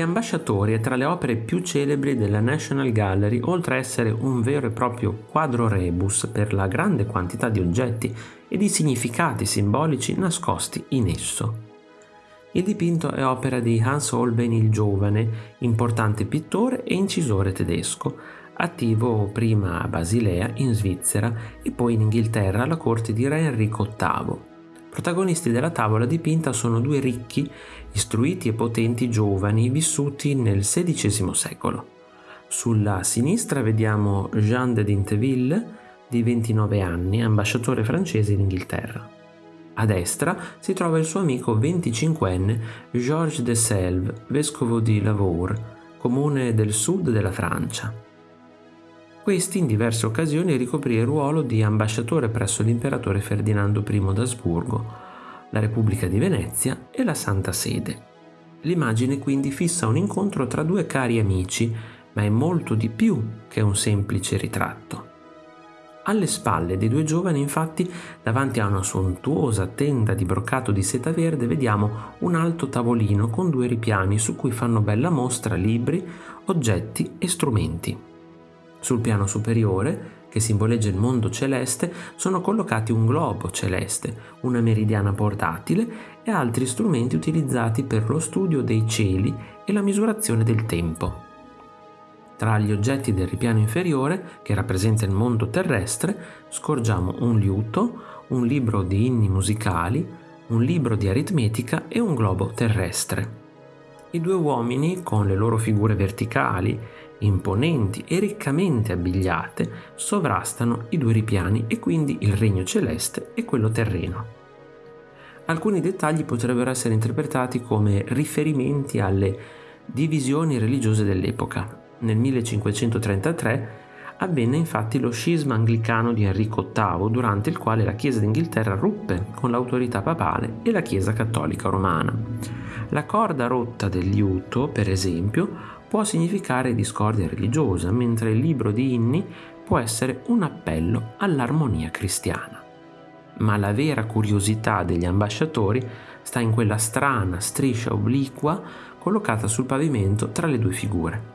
ambasciatori è tra le opere più celebri della National Gallery, oltre a essere un vero e proprio quadro rebus per la grande quantità di oggetti e di significati simbolici nascosti in esso. Il dipinto è opera di Hans Holbein il Giovane, importante pittore e incisore tedesco, attivo prima a Basilea in Svizzera e poi in Inghilterra alla corte di Re Enrico VIII. Protagonisti della tavola dipinta sono due ricchi, istruiti e potenti giovani vissuti nel XVI secolo. Sulla sinistra vediamo Jean de Dinteville, di 29 anni, ambasciatore francese in Inghilterra. A destra si trova il suo amico 25enne Georges de Selve, vescovo di Lavaur, comune del sud della Francia. Questi in diverse occasioni ricoprì il ruolo di ambasciatore presso l'imperatore Ferdinando I d'Asburgo, la Repubblica di Venezia e la Santa Sede. L'immagine quindi fissa un incontro tra due cari amici, ma è molto di più che un semplice ritratto. Alle spalle dei due giovani, infatti, davanti a una sontuosa tenda di broccato di seta verde, vediamo un alto tavolino con due ripiani su cui fanno bella mostra libri, oggetti e strumenti. Sul piano superiore, che simboleggia il mondo celeste, sono collocati un globo celeste, una meridiana portatile e altri strumenti utilizzati per lo studio dei cieli e la misurazione del tempo. Tra gli oggetti del ripiano inferiore, che rappresenta il mondo terrestre, scorgiamo un liuto, un libro di inni musicali, un libro di aritmetica e un globo terrestre. I due uomini, con le loro figure verticali imponenti e riccamente abbigliate, sovrastano i due ripiani e quindi il regno celeste e quello terreno. Alcuni dettagli potrebbero essere interpretati come riferimenti alle divisioni religiose dell'epoca. Nel 1533 avvenne infatti lo scisma anglicano di Enrico VIII, durante il quale la Chiesa d'Inghilterra ruppe con l'autorità papale e la Chiesa cattolica romana. La corda rotta del liuto, per esempio, può significare discordia religiosa, mentre il libro di inni può essere un appello all'armonia cristiana. Ma la vera curiosità degli ambasciatori sta in quella strana striscia obliqua collocata sul pavimento tra le due figure.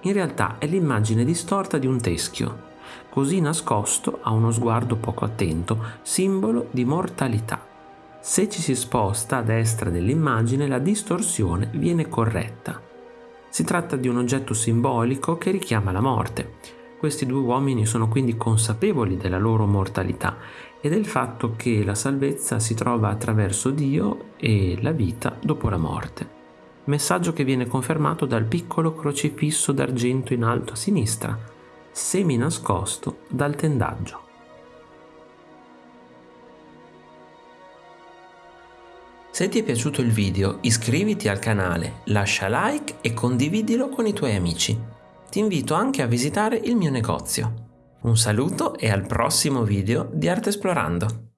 In realtà è l'immagine distorta di un teschio, così nascosto a uno sguardo poco attento, simbolo di mortalità. Se ci si sposta a destra dell'immagine la distorsione viene corretta si tratta di un oggetto simbolico che richiama la morte. Questi due uomini sono quindi consapevoli della loro mortalità e del fatto che la salvezza si trova attraverso Dio e la vita dopo la morte. Messaggio che viene confermato dal piccolo crocifisso d'argento in alto a sinistra, semi nascosto dal tendaggio. Se ti è piaciuto il video iscriviti al canale, lascia like e condividilo con i tuoi amici. Ti invito anche a visitare il mio negozio. Un saluto e al prossimo video di Arte Esplorando!